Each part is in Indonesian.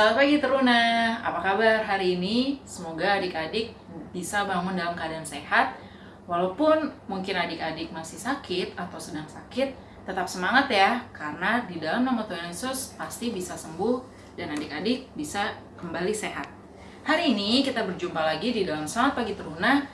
Selamat pagi Teruna, apa kabar hari ini? Semoga adik-adik bisa bangun dalam keadaan sehat Walaupun mungkin adik-adik masih sakit atau sedang sakit Tetap semangat ya, karena di dalam nama Tuhan Yesus pasti bisa sembuh Dan adik-adik bisa kembali sehat Hari ini kita berjumpa lagi di dalam Selamat Pagi Teruna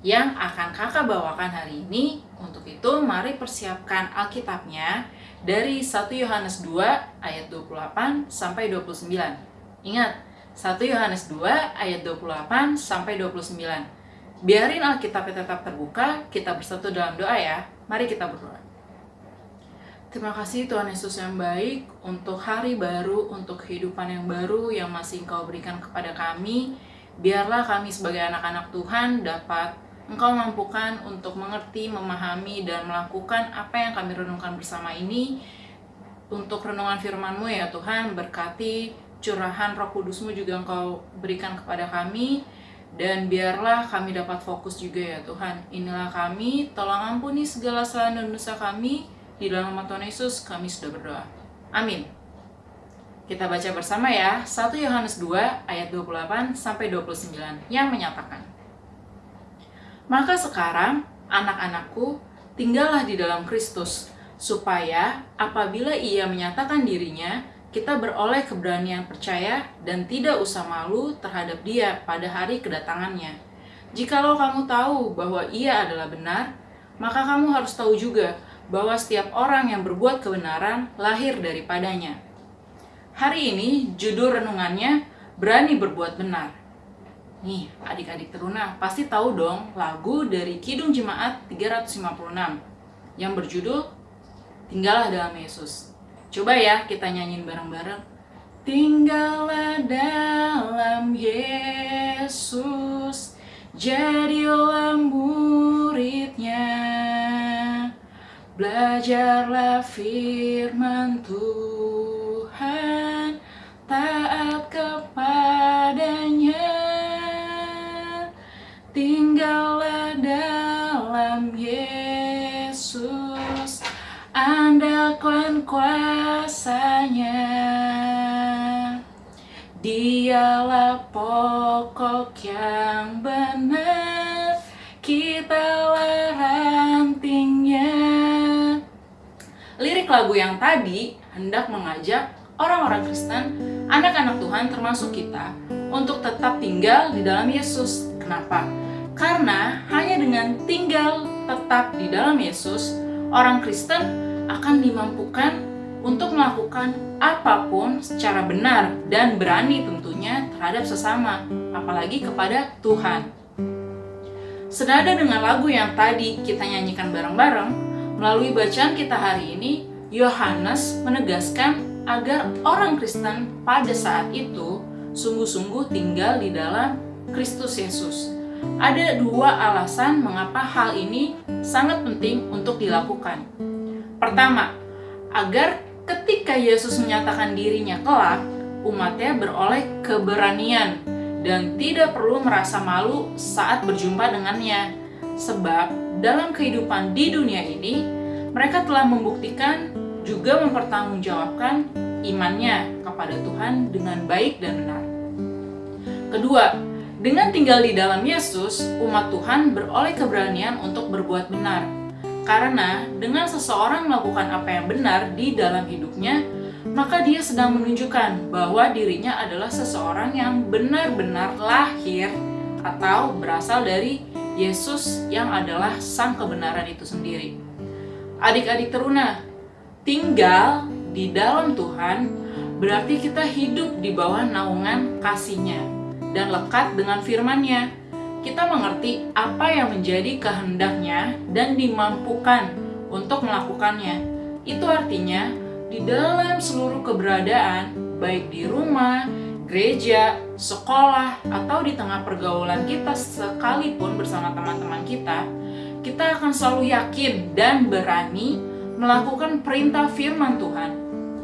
Yang akan kakak bawakan hari ini Untuk itu mari persiapkan Alkitabnya dari 1 Yohanes 2 ayat 28 sampai 29. Ingat, 1 Yohanes 2 ayat 28 sampai 29. Biarin Alkitabnya tetap terbuka, kita bersatu dalam doa ya. Mari kita berdoa. Terima kasih Tuhan Yesus yang baik untuk hari baru, untuk kehidupan yang baru yang masih Engkau berikan kepada kami. Biarlah kami sebagai anak-anak Tuhan dapat Engkau mampukan untuk mengerti, memahami, dan melakukan apa yang kami renungkan bersama ini. Untuk renungan firman-Mu ya Tuhan, berkati curahan roh kudus-Mu juga Engkau berikan kepada kami. Dan biarlah kami dapat fokus juga ya Tuhan. Inilah kami, tolong ampuni segala salah dan dosa kami. Di dalam nama Tuhan Yesus kami sudah berdoa. Amin. Kita baca bersama ya, 1 Yohanes 2 ayat 28 sampai 29 yang menyatakan maka sekarang, anak-anakku, tinggallah di dalam Kristus, supaya apabila ia menyatakan dirinya, kita beroleh keberanian percaya dan tidak usah malu terhadap dia pada hari kedatangannya. Jikalau kamu tahu bahwa ia adalah benar, maka kamu harus tahu juga bahwa setiap orang yang berbuat kebenaran lahir daripadanya. Hari ini judul renungannya berani berbuat benar. Nih, adik-adik teruna pasti tahu dong lagu dari Kidung Jemaat 356 yang berjudul Tinggallah dalam Yesus. Coba ya kita nyanyiin bareng-bareng. Tinggallah dalam Yesus, jadilah muridnya. Belajarlah firman Tuhan, taat kepadanya. Tinggallah dalam Yesus Andalkan kuasanya Dialah pokok yang benar Kitalah rantingnya Lirik lagu yang tadi hendak mengajak orang-orang Kristen, anak-anak Tuhan termasuk kita, untuk tetap tinggal di dalam Yesus. Kenapa? Karena hanya dengan tinggal tetap di dalam Yesus, orang Kristen akan dimampukan untuk melakukan apa pun secara benar dan berani tentunya terhadap sesama, apalagi kepada Tuhan. Senada dengan lagu yang tadi kita nyanyikan bareng-bareng, melalui bacaan kita hari ini, Yohanes menegaskan agar orang Kristen pada saat itu sungguh-sungguh tinggal di dalam Kristus Yesus ada dua alasan mengapa hal ini sangat penting untuk dilakukan. Pertama, agar ketika Yesus menyatakan dirinya kelak, umatnya beroleh keberanian dan tidak perlu merasa malu saat berjumpa dengannya. Sebab dalam kehidupan di dunia ini, mereka telah membuktikan juga mempertanggungjawabkan imannya kepada Tuhan dengan baik dan benar. Kedua, dengan tinggal di dalam Yesus, umat Tuhan beroleh keberanian untuk berbuat benar. Karena dengan seseorang melakukan apa yang benar di dalam hidupnya, maka dia sedang menunjukkan bahwa dirinya adalah seseorang yang benar-benar lahir atau berasal dari Yesus yang adalah sang kebenaran itu sendiri. Adik-adik teruna, tinggal di dalam Tuhan berarti kita hidup di bawah naungan kasihnya dan lekat dengan firman-Nya. Kita mengerti apa yang menjadi kehendaknya dan dimampukan untuk melakukannya. Itu artinya di dalam seluruh keberadaan, baik di rumah, gereja, sekolah, atau di tengah pergaulan kita sekalipun bersama teman-teman kita, kita akan selalu yakin dan berani melakukan perintah firman Tuhan.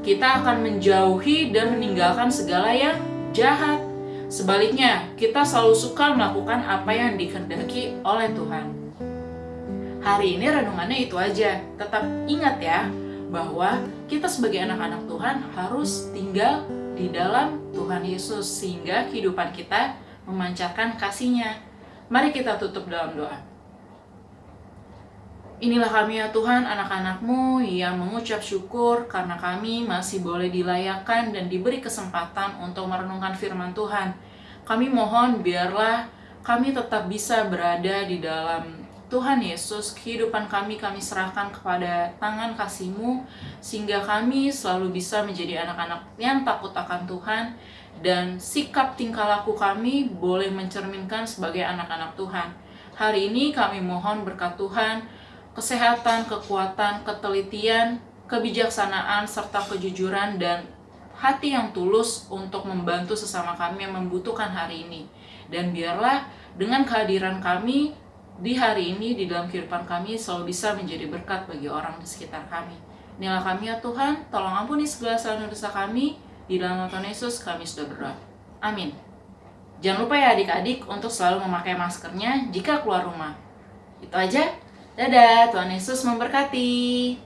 Kita akan menjauhi dan meninggalkan segala yang jahat, Sebaliknya, kita selalu suka melakukan apa yang dikehendaki oleh Tuhan. Hari ini renungannya itu aja. Tetap ingat ya, bahwa kita sebagai anak-anak Tuhan harus tinggal di dalam Tuhan Yesus sehingga kehidupan kita memancarkan kasihnya. Mari kita tutup dalam doa. Inilah kami ya Tuhan, anak-anakmu yang mengucap syukur karena kami masih boleh dilayakkan dan diberi kesempatan untuk merenungkan firman Tuhan. Kami mohon biarlah kami tetap bisa berada di dalam Tuhan Yesus, kehidupan kami kami serahkan kepada tangan kasih-Mu, sehingga kami selalu bisa menjadi anak-anak yang takut akan Tuhan, dan sikap tingkah laku kami boleh mencerminkan sebagai anak-anak Tuhan. Hari ini kami mohon berkat Tuhan, kesehatan, kekuatan, ketelitian, kebijaksanaan, serta kejujuran dan hati yang tulus untuk membantu sesama kami yang membutuhkan hari ini. Dan biarlah dengan kehadiran kami di hari ini, di dalam kehidupan kami selalu bisa menjadi berkat bagi orang di sekitar kami. Inilah kami ya Tuhan, tolong ampuni segala salah dosa kami. Di dalam Tuhan Yesus kami sudah berdoa. Amin. Jangan lupa ya adik-adik untuk selalu memakai maskernya jika keluar rumah. Itu aja. Dadah, Tuhan Yesus memberkati.